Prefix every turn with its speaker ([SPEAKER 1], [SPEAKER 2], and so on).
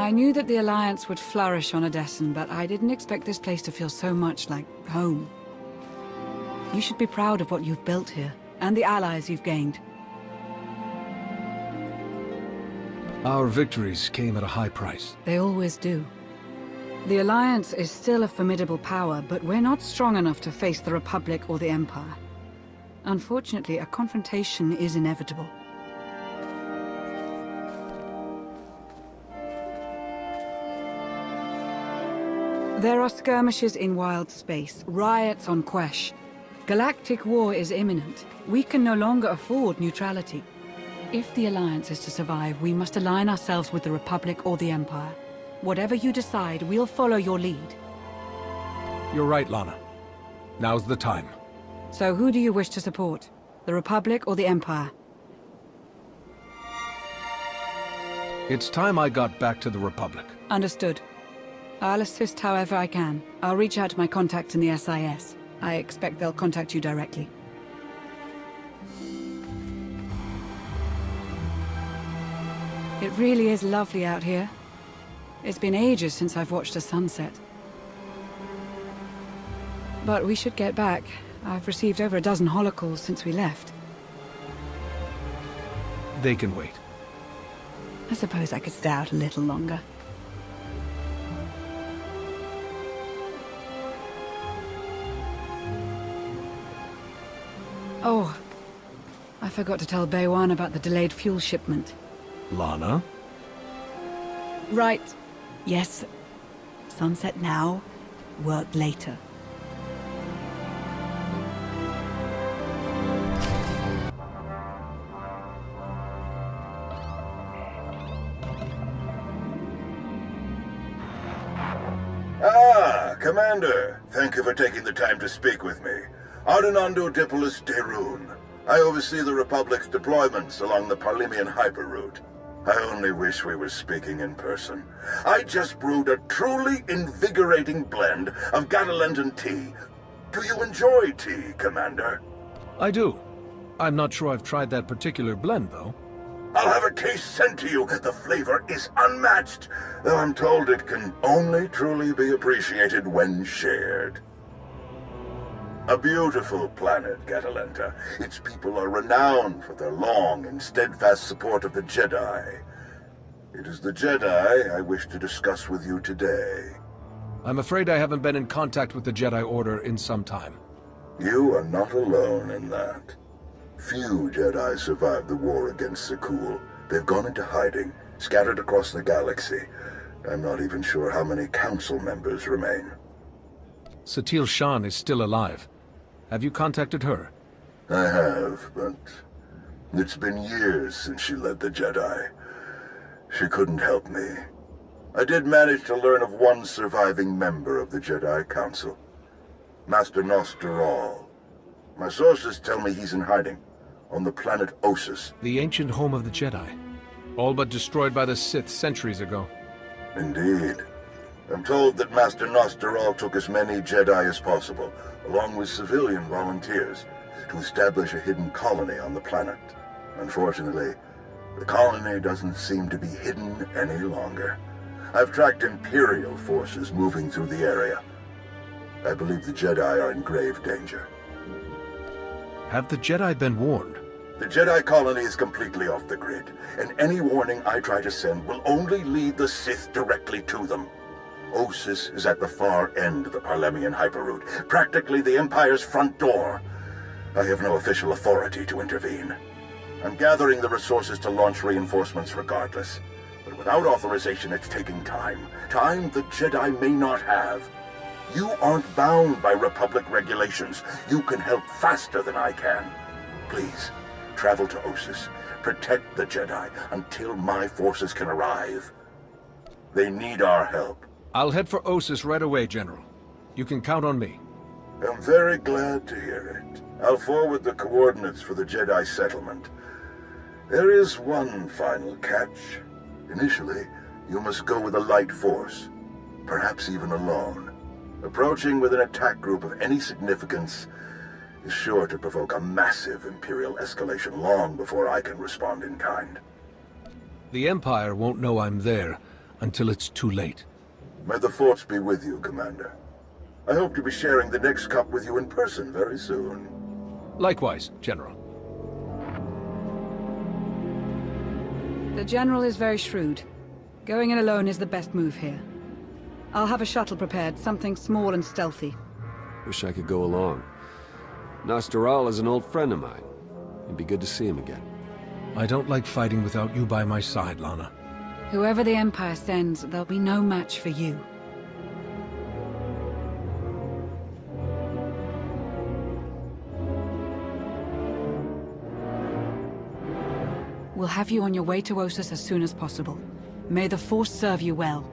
[SPEAKER 1] I knew that the Alliance would flourish on Odessen, but I didn't expect this place to feel so much like home. You should be proud of what you've built here, and the allies you've gained.
[SPEAKER 2] Our victories came at a high price.
[SPEAKER 1] They always do. The Alliance is still a formidable power, but we're not strong enough to face the Republic or the Empire. Unfortunately, a confrontation is inevitable. There are skirmishes in wild space, riots on Quesh. Galactic war is imminent. We can no longer afford neutrality. If the Alliance is to survive, we must align ourselves with the Republic or the Empire. Whatever you decide, we'll follow your lead.
[SPEAKER 2] You're right, Lana. Now's the time.
[SPEAKER 1] So who do you wish to support? The Republic or the Empire?
[SPEAKER 2] It's time I got back to the Republic.
[SPEAKER 1] Understood. I'll assist however I can. I'll reach out to my contacts in the SIS. I expect they'll contact you directly. It really is lovely out here. It's been ages since I've watched a sunset. But we should get back. I've received over a dozen holocalls since we left.
[SPEAKER 2] They can wait.
[SPEAKER 1] I suppose I could stay out a little longer. Oh, I forgot to tell Baywan about the delayed fuel shipment.
[SPEAKER 2] Lana?
[SPEAKER 1] Right. Yes. Sunset now, work later.
[SPEAKER 3] Ah, Commander. Thank you for taking the time to speak with me. Ardinando Dipolis Daeruun. I oversee the Republic's deployments along the Parlemian Hyperroute. I only wish we were speaking in person. I just brewed a truly invigorating blend of Gatalentan tea. Do you enjoy tea, Commander?
[SPEAKER 2] I do. I'm not sure I've tried that particular blend, though.
[SPEAKER 3] I'll have a case sent to you. The flavor is unmatched, though I'm told it can only truly be appreciated when shared. A beautiful planet, Gatalenta. Its people are renowned for their long and steadfast support of the Jedi. It is the Jedi I wish to discuss with you today.
[SPEAKER 2] I'm afraid I haven't been in contact with the Jedi Order in some time.
[SPEAKER 3] You are not alone in that. Few Jedi survived the war against Zakuul. They've gone into hiding, scattered across the galaxy. I'm not even sure how many Council members remain.
[SPEAKER 2] Satele Shan is still alive. Have you contacted her?
[SPEAKER 3] I have, but it's been years since she led the Jedi. She couldn't help me. I did manage to learn of one surviving member of the Jedi Council. Master Gnost-Dural. My sources tell me he's in hiding, on the planet Ossus.
[SPEAKER 2] The ancient home of the Jedi. All but destroyed by the Sith centuries ago.
[SPEAKER 3] Indeed. I'm told that Master Gnost-Dural took as many Jedi as possible, along with civilian volunteers, to establish a hidden colony on the planet. Unfortunately, the colony doesn't seem to be hidden any longer. I've tracked Imperial forces moving through the area. I believe the Jedi are in grave danger.
[SPEAKER 2] Have the Jedi been warned?
[SPEAKER 3] The Jedi colony is completely off the grid, and any warning I try to send will only lead the Sith directly to them. Ossus is at the far end of the Parlemian Hyperroute, practically the Empire's front door. I have no official authority to intervene. I'm gathering the resources to launch reinforcements regardless. But without authorization, it's taking time. Time the Jedi may not have. You aren't bound by Republic regulations. You can help faster than I can. Please, travel to Ossus. Protect the Jedi until my forces can arrive. They need our help.
[SPEAKER 2] I'll head for Ossus right away, General. You can count on me.
[SPEAKER 3] I'm very glad to hear it. I'll forward the coordinates for the Jedi settlement. There is one final catch. Initially, you must go with a light force, perhaps even alone. Approaching with an attack group of any significance is sure to provoke a massive Imperial escalation long before I can respond in kind.
[SPEAKER 2] The Empire won't know I'm there until it's too late.
[SPEAKER 3] May the Force be with you, Commander. I hope to be sharing the next cup with you in person very soon.
[SPEAKER 2] Likewise, General.
[SPEAKER 1] The General is very shrewd. Going in alone is the best move here. I'll have a shuttle prepared, something small and stealthy.
[SPEAKER 4] Wish I could go along. Gnost-Dural is an old friend of mine. It'd be good to see him again.
[SPEAKER 2] I don't like fighting without you by my side, Lana.
[SPEAKER 1] Whoever the Empire sends, there'll be no match for you. We'll have you on your way to Ossus as soon as possible. May the Force serve you well.